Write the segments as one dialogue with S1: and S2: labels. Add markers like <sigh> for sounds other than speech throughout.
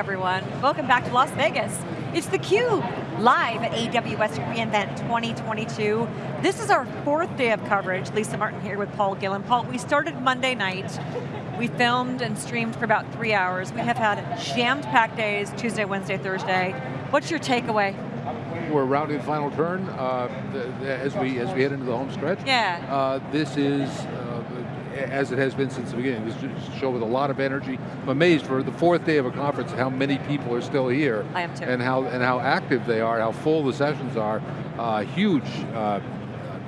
S1: everyone. Welcome back to Las Vegas. It's theCUBE, live at AWS reInvent 2022. This is our fourth day of coverage. Lisa Martin here with Paul Gillin. Paul, we started Monday night. We filmed and streamed for about three hours. We have had jammed packed days, Tuesday, Wednesday, Thursday. What's your takeaway?
S2: We're rounding final turn uh, as we as we head into the home stretch.
S1: Yeah.
S2: Uh, this is uh, as it has been since the beginning. This is a show with a lot of energy. I'm amazed for the fourth day of a conference how many people are still here.
S1: I am too.
S2: And how, and how active they are, how full the sessions are. Uh, huge uh,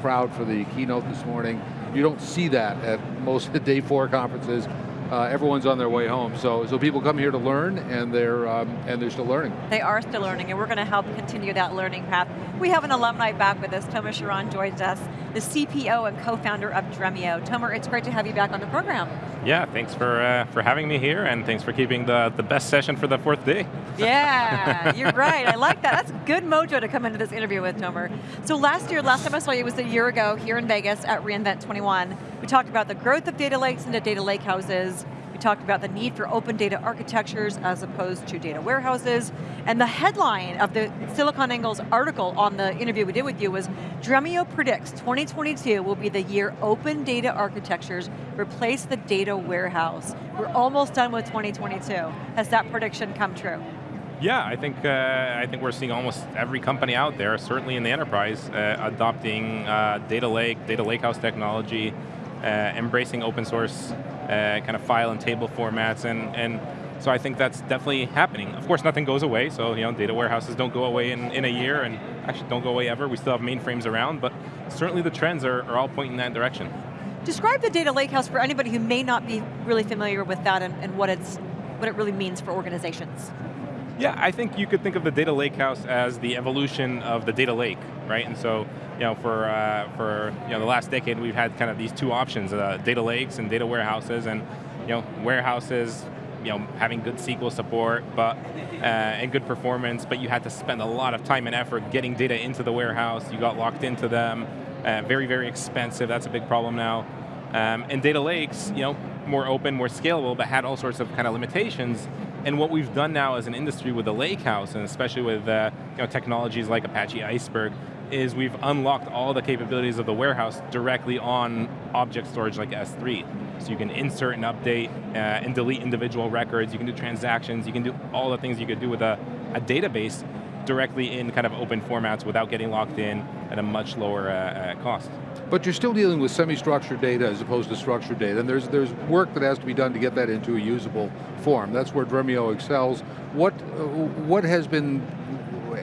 S2: crowd for the keynote this morning. You don't see that at most of the day four conferences uh, everyone's on their way home. So, so people come here to learn, and they're um, and they're still learning.
S1: They are still learning, and we're going to help continue that learning path. We have an alumni back with us. Tomer Shiran joins us, the CPO and co-founder of Dremio. Tomer, it's great to have you back on the program.
S3: Yeah, thanks for uh, for having me here, and thanks for keeping the the best session for the fourth day.
S1: Yeah, you're right. I like that. That's good mojo to come into this interview with Tomer. So last year, last time I saw you was a year ago here in Vegas at reInvent 21. We talked about the growth of data lakes into data lake houses. Talked about the need for open data architectures as opposed to data warehouses. And the headline of the SiliconANGLE's article on the interview we did with you was, Dremio predicts 2022 will be the year open data architectures replace the data warehouse. We're almost done with 2022. Has that prediction come true?
S3: Yeah, I think uh, I think we're seeing almost every company out there, certainly in the enterprise, uh, adopting uh, data lake, data lakehouse technology, uh, embracing open source Uh, kind of file and table formats, and, and so I think that's definitely happening. Of course, nothing goes away, so you know, data warehouses don't go away in, in a year, and actually don't go away ever. We still have mainframes around, but certainly the trends are, are all pointing in that direction.
S1: Describe the data lakehouse for anybody who may not be really familiar with that and, and what, it's, what it really means for organizations.
S3: Yeah, I think you could think of the data lakehouse as the evolution of the data lake, right? And so, you know, for uh, for you know the last decade, we've had kind of these two options: uh, data lakes and data warehouses. And you know, warehouses, you know, having good SQL support, but uh, and good performance, but you had to spend a lot of time and effort getting data into the warehouse. You got locked into them. Uh, very, very expensive. That's a big problem now. Um, and data lakes, you know, more open, more scalable, but had all sorts of kind of limitations. And what we've done now as an industry with the lakehouse, and especially with uh, you know, technologies like Apache Iceberg, is we've unlocked all the capabilities of the warehouse directly on object storage like S3. So you can insert and update uh, and delete individual records, you can do transactions, you can do all the things you could do with a, a database directly in kind of open formats without getting locked in at a much lower uh, uh, cost.
S2: But you're still dealing with semi-structured data as opposed to structured data, and there's, there's work that has to be done to get that into a usable form. That's where Dremio excels. What, uh, what has been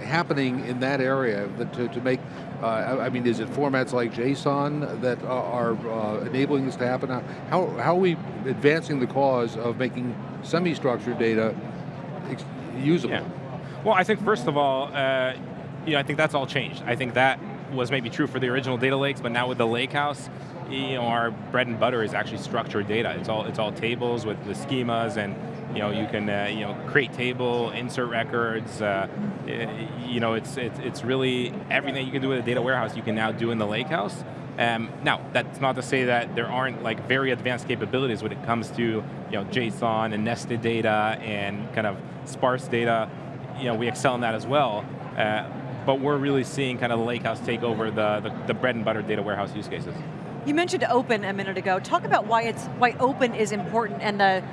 S2: happening in that area to, to make, uh, I mean, is it formats like JSON that are uh, enabling this to happen? How, how are we advancing the cause of making semi-structured data usable?
S3: Yeah. Well, I think first of all, uh, you know, I think that's all changed. I think that was maybe true for the original data lakes, but now with the lakehouse, you know, our bread and butter is actually structured data. It's all it's all tables with the schemas, and you know, you can uh, you know create table, insert records. Uh, you know, it's, it's it's really everything you can do with a data warehouse you can now do in the lakehouse. Um, now, that's not to say that there aren't like very advanced capabilities when it comes to you know JSON and nested data and kind of sparse data. You know, we excel in that as well. Uh, but we're really seeing kind of the lakehouse take over the, the, the bread and butter data warehouse use cases.
S1: You mentioned open a minute ago. Talk about why it's why open is important and the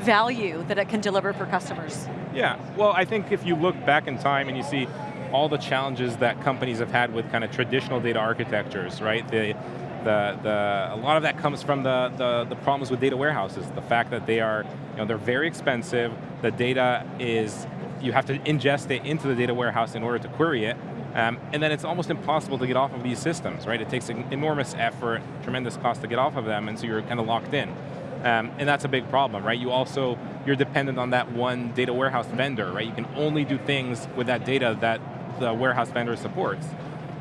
S1: value that it can deliver for customers.
S3: Yeah, well I think if you look back in time and you see all the challenges that companies have had with kind of traditional data architectures, right? The, the, the, a lot of that comes from the, the, the problems with data warehouses. The fact that they are, you know, they're very expensive, the data is you have to ingest it into the data warehouse in order to query it, um, and then it's almost impossible to get off of these systems, right? It takes an enormous effort, tremendous cost to get off of them, and so you're kind of locked in. Um, and that's a big problem, right? You also, you're dependent on that one data warehouse vendor, right? You can only do things with that data that the warehouse vendor supports.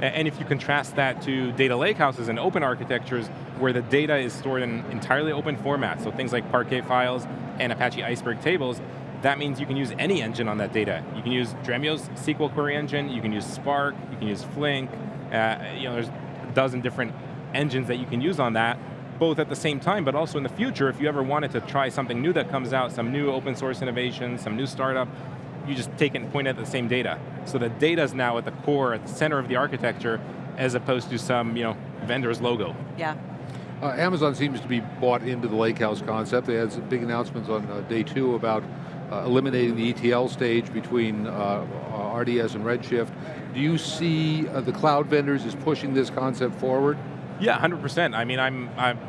S3: And if you contrast that to data lakehouses and open architectures where the data is stored in entirely open formats, so things like Parquet files and Apache Iceberg tables, that means you can use any engine on that data. You can use Dremio's SQL query engine, you can use Spark, you can use Flink, uh, you know, there's a dozen different engines that you can use on that, both at the same time, but also in the future, if you ever wanted to try something new that comes out, some new open source innovation, some new startup, you just take it and point at the same data. So the data is now at the core, at the center of the architecture, as opposed to some you know, vendor's logo.
S1: Yeah.
S2: Uh, Amazon seems to be bought into the lakehouse concept. They had some big announcements on uh, day two about uh, eliminating the ETL stage between uh, RDS and Redshift. Do you see uh, the cloud vendors as pushing this concept forward?
S3: Yeah, 100%. I mean, I'm, I'm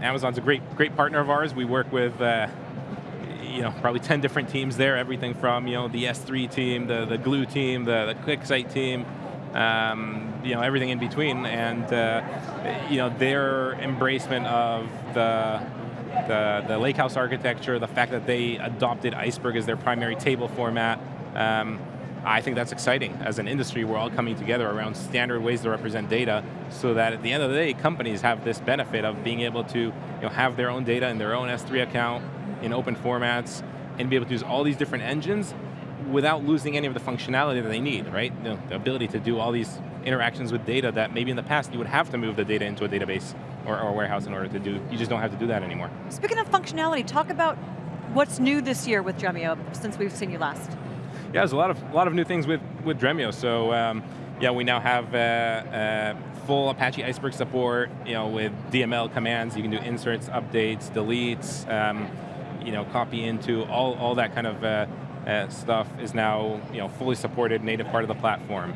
S3: Amazon's a great, great partner of ours. We work with uh, you know, probably 10 different teams there, everything from you know, the S3 team, the, the Glue team, the, the QuickSight team, um, you know, everything in between, and uh, you know, their embracement of the, the, the lakehouse architecture, the fact that they adopted Iceberg as their primary table format, um, I think that's exciting. As an industry, we're all coming together around standard ways to represent data so that at the end of the day, companies have this benefit of being able to you know, have their own data in their own S3 account in open formats and be able to use all these different engines without losing any of the functionality that they need, right? You know, the ability to do all these interactions with data that maybe in the past you would have to move the data into a database or, or warehouse in order to do. You just don't have to do that anymore.
S1: Speaking of functionality, talk about what's new this year with Dremio since we've seen you last.
S3: Yeah, there's a lot of a lot of new things with with Dremio. So um, yeah, we now have uh, uh, full Apache Iceberg support. You know, with DML commands, you can do inserts, updates, deletes. Um, you know, copy into all all that kind of uh, uh stuff is now you know fully supported, native part of the platform.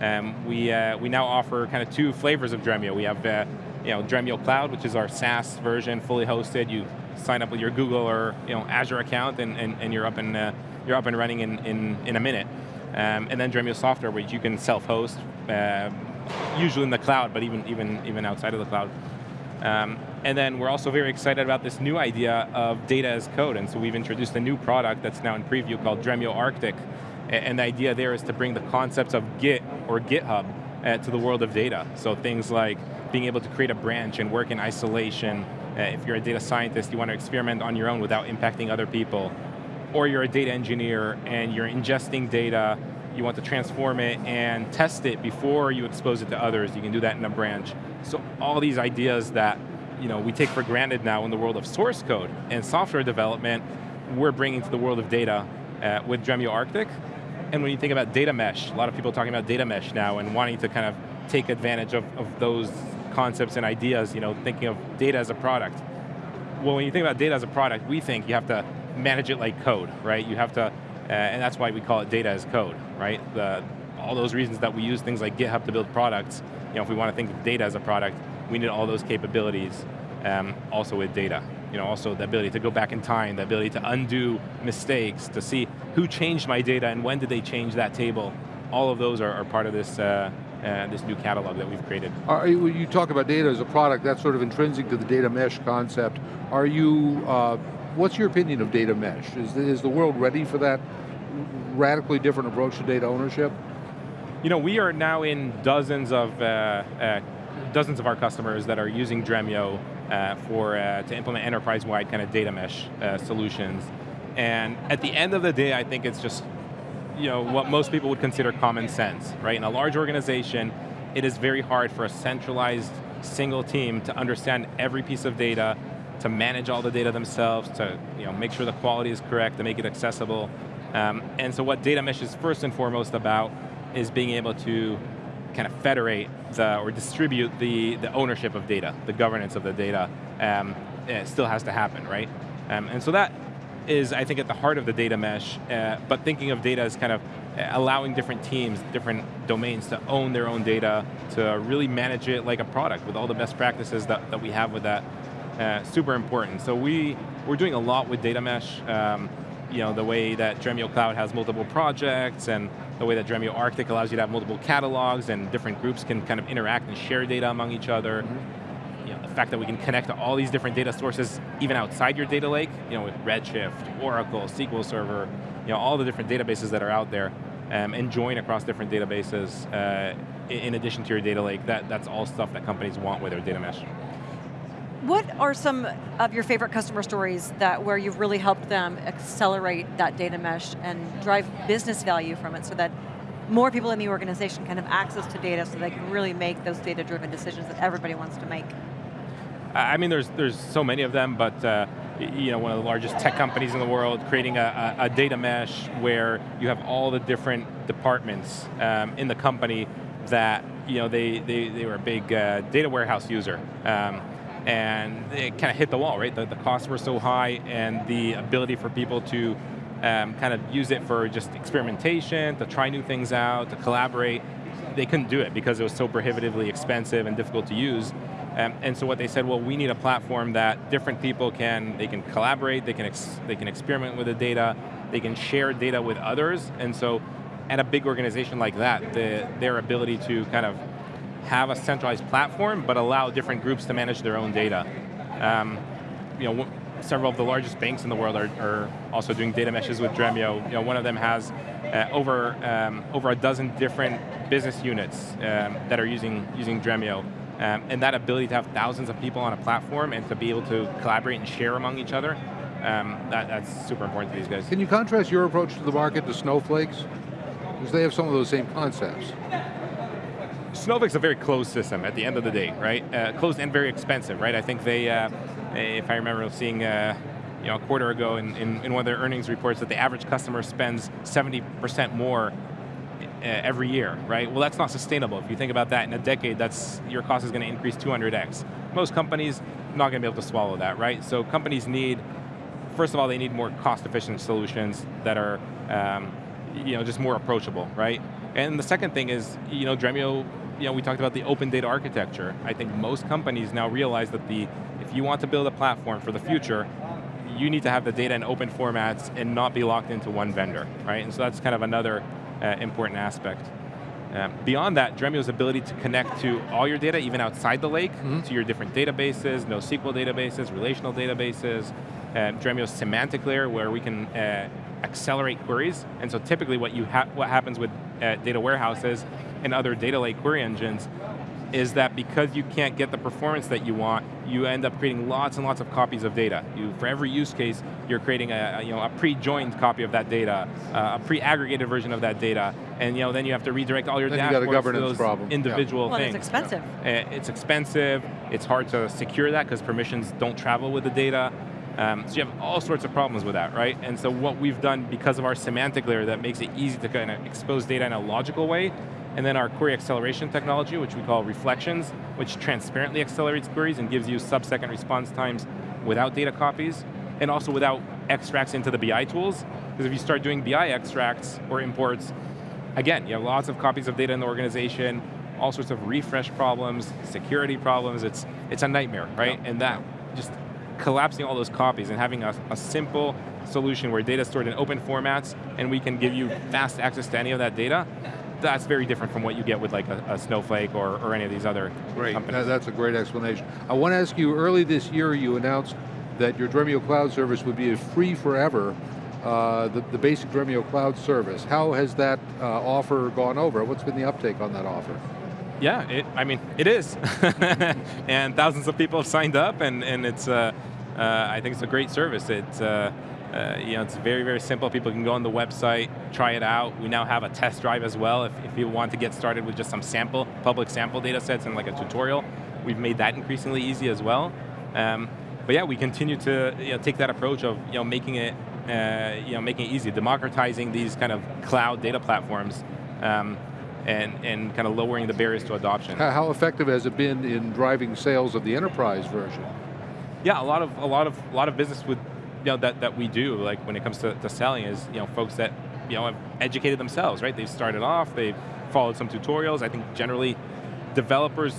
S3: Um, we uh, we now offer kind of two flavors of Dremio. We have uh, you know Dremio Cloud, which is our SaaS version, fully hosted. You sign up with your Google or you know Azure account, and, and, and you're up and you're up and running in, in, in a minute. Um, and then Dremio software, which you can self-host, uh, usually in the cloud, but even, even, even outside of the cloud. Um, and then we're also very excited about this new idea of data as code, and so we've introduced a new product that's now in preview called Dremio Arctic, and the idea there is to bring the concepts of Git or GitHub uh, to the world of data. So things like being able to create a branch and work in isolation. Uh, if you're a data scientist, you want to experiment on your own without impacting other people or you're a data engineer and you're ingesting data, you want to transform it and test it before you expose it to others, you can do that in a branch. So all these ideas that you know, we take for granted now in the world of source code and software development, we're bringing to the world of data uh, with Dremio Arctic. And when you think about data mesh, a lot of people are talking about data mesh now and wanting to kind of take advantage of, of those concepts and ideas, you know, thinking of data as a product. Well, when you think about data as a product, we think you have to manage it like code, right? You have to, uh, and that's why we call it data as code, right? The, all those reasons that we use things like GitHub to build products, you know, if we want to think of data as a product, we need all those capabilities um, also with data. You know, also the ability to go back in time, the ability to undo mistakes, to see who changed my data and when did they change that table. All of those are, are part of this uh, uh, this new catalog that we've created.
S2: Are you, you, talk about data as a product, that's sort of intrinsic to the data mesh concept. Are you uh, what's your opinion of data mesh? Is the, is the world ready for that radically different approach to data ownership?
S3: You know, we are now in dozens of uh, uh, dozens of our customers that are using Dremio uh, for uh, to implement enterprise-wide kind of data mesh uh, solutions. And at the end of the day, I think it's just you know what most people would consider common sense, right? In a large organization, it is very hard for a centralized single team to understand every piece of data to manage all the data themselves, to you know, make sure the quality is correct, to make it accessible. Um, and so what data mesh is first and foremost about is being able to kind of federate the, or distribute the, the ownership of data, the governance of the data. Um, it still has to happen, right? Um, and so that is, I think, at the heart of the data mesh, uh, but thinking of data as kind of uh, allowing different teams, different domains to own their own data, to really manage it like a product with all the best practices that, that we have with that uh, super important. So we, we're doing a lot with data mesh. Um, you know, the way that Dremio Cloud has multiple projects and the way that Dremio Arctic allows you to have multiple catalogs and different groups can kind of interact and share data among each other. Mm -hmm. The fact that we can connect to all these different data sources even outside your data lake, you know, with Redshift, Oracle, SQL Server, you know, all the different databases that are out there um, and join across different databases uh, in addition to your data lake, that, that's all stuff that companies want with their data mesh.
S1: What are some of your favorite customer stories that where you've really helped them accelerate that data mesh and drive business value from it so that more people in the organization can have access to data so they can really make those data-driven decisions that everybody wants to make?
S3: I mean, there's there's so many of them, but uh, you know, one of the largest tech companies in the world, creating a, a, data mesh where you have all the different departments um, in the company that you know they they, they were a big uh, data warehouse user. Um, and it kind of hit the wall, right? The, the costs were so high, and the ability for people to um, kind of use it for just experimentation, to try new things out, to collaborate, they couldn't do it because it was so prohibitively expensive and difficult to use. Um, and so what they said, well, we need a platform that different people can, they can collaborate, they can, they can experiment with the data, they can share data with others, and so at a big organization like that, the, their ability to kind of have a centralized platform, but allow different groups to manage their own data. Um, you know, several of the largest banks in the world are, are, also doing data meshes with Dremio. You know, one of them has uh, over um, over a dozen different business units um, that are using using Dremio. Um, and that ability to have thousands of people on a platform and to be able to collaborate and share among each other, um, that, that's super important to these guys.
S2: Can you contrast your approach to the market to Snowflake's? Because they have some of those same concepts.
S3: Snowflake's a very closed system at the end of the day, right? Uh, closed and very expensive, right? I think they, uh, if I remember seeing uh, you know, a quarter ago in, in, in, one of their earnings reports that the average customer spends 70% more every year, right? Well, that's not sustainable. If you think about that in a decade, that's your cost is going to increase 200x. Most companies not going to be able to swallow that, right? So companies need, first of all, they need more cost-efficient solutions that are, um, you know, just more approachable, right? And the second thing is, you know, Dremio, you know, we talked about the open data architecture. I think most companies now realize that the, if you want to build a platform for the future, you need to have the data in open formats and not be locked into one vendor, right? And so that's kind of another uh, important aspect. Um, beyond that, Dremio's ability to connect to all your data, even outside the lake, mm -hmm. to your different databases, NoSQL databases, relational databases, um, Dremio's semantic layer where we can uh, accelerate queries. And so typically what, you ha what happens with uh, data warehouses and other data lake query engines is that because you can't get the performance that you want, you end up creating lots and lots of copies of data. You, for every use case, you're creating a, you know, a pre-joined copy of that data, uh, a pre-aggregated version of that data, and you know, then you have to redirect all your
S2: then
S3: dashboards
S2: you to those
S3: problem. individual
S1: yeah. well,
S3: things.
S1: it's expensive.
S3: Yeah. Uh, it's expensive, it's hard to secure that because permissions don't travel with the data. Um, so you have all sorts of problems with that, right? And so what we've done because of our semantic layer that makes it easy to kind of expose data in a logical way and then our query acceleration technology, which we call reflections, which transparently accelerates queries and gives you sub-second response times without data copies, and also without extracts into the BI tools. Because if you start doing BI extracts or imports, again, you have lots of copies of data in the organization, all sorts of refresh problems, security problems, it's, it's a nightmare, right? And that, just collapsing all those copies and having a, a simple solution where data is stored in open formats and we can give you fast access to any of that data, that's very different from what you get with like a, a Snowflake or, or, any of these other
S2: great.
S3: companies.
S2: That's a great explanation. I want to ask you, early this year you announced that your Dremio Cloud service would be free forever, uh, the, the, basic Dremio Cloud service. How has that uh, offer gone over? What's been the uptake on that offer?
S3: Yeah, it, I mean, it is. <laughs> and thousands of people have signed up and, and it's, uh, uh I think it's a great service. It's, uh, you know, it's very, very simple. People can go on the website, try it out. We now have a test drive as well if, if you want to get started with just some sample, public sample data sets and like a tutorial. We've made that increasingly easy as well. Um, but yeah, we continue to you know, take that approach of you know, making it uh, you know, making it easy, democratizing these kind of cloud data platforms um, and, and kind of lowering the barriers to adoption.
S2: How effective has it been in driving sales of the enterprise version?
S3: Yeah, a lot of a lot of a lot of business with you know, that, that we do, like when it comes to, to selling, is you know, folks that you know, have educated themselves, right? They've started off, they've followed some tutorials. I think generally developers,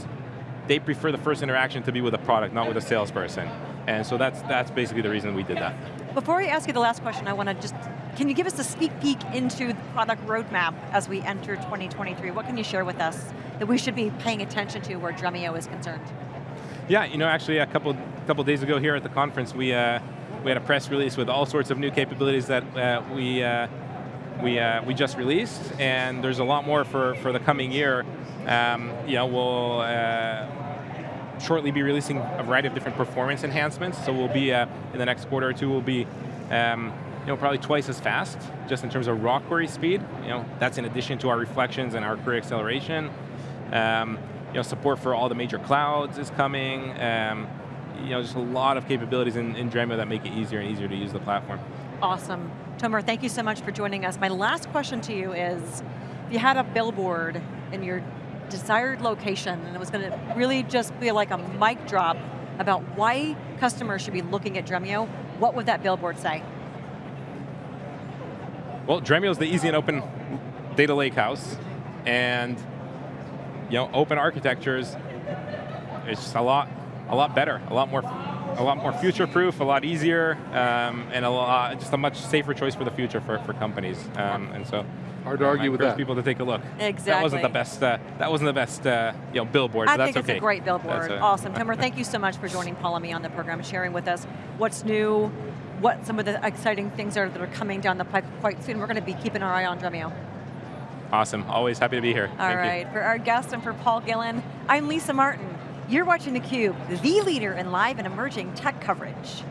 S3: they prefer the first interaction to be with a product, not with a salesperson. And so that's, that's basically the reason we did that.
S1: Before I ask you the last question, I want to just, can you give us a sneak peek into the product roadmap as we enter 2023? What can you share with us that we should be paying attention to where Dremio is concerned?
S3: Yeah, you know, actually a couple, couple days ago here at the conference, we, uh, we had a press release with all sorts of new capabilities that uh, we, uh, we, uh, we just released, and there's a lot more for, for the coming year. Um, you know, we'll uh, shortly be releasing a variety of different performance enhancements, so we'll be, uh, in the next quarter or two, we'll be um, you know, probably twice as fast, just in terms of raw query speed. You know, that's in addition to our reflections and our query acceleration. Um, you know, support for all the major clouds is coming. Um, you know, just a lot of capabilities in, in Dremio that make it easier and easier to use the platform.
S1: Awesome. Tomer, thank you so much for joining us. My last question to you is, if you had a billboard in your desired location and it was going to really just be like a mic drop about why customers should be looking at Dremio, what would that billboard say?
S3: Well, Dremio is the easy and open data lake house, and you know, open architectures, it's just a lot, a lot better, a lot more, a lot more future-proof, a lot easier, um, and a lot, just a much safer choice for the future for, for companies. Um, and so,
S2: hard to argue
S3: I
S2: with
S3: encourage
S2: that.
S3: people to take a look.
S1: Exactly.
S3: That wasn't the best. Uh, that wasn't the best, uh, you know, billboard.
S1: I
S3: but
S1: think it's
S3: okay.
S1: a great billboard.
S3: A-
S1: awesome. Tomer, thank you so much for joining Paul and me on the program, sharing with us what's new, what some of the exciting things are that are coming down the pipe quite soon. We're going to be keeping our eye on Dremio.
S3: Awesome. Always happy to be here.
S1: All
S3: Thank you.
S1: for our guest and for Paul Gillin, I'm Lisa Martin. You're watching theCUBE, the leader in live and emerging tech coverage.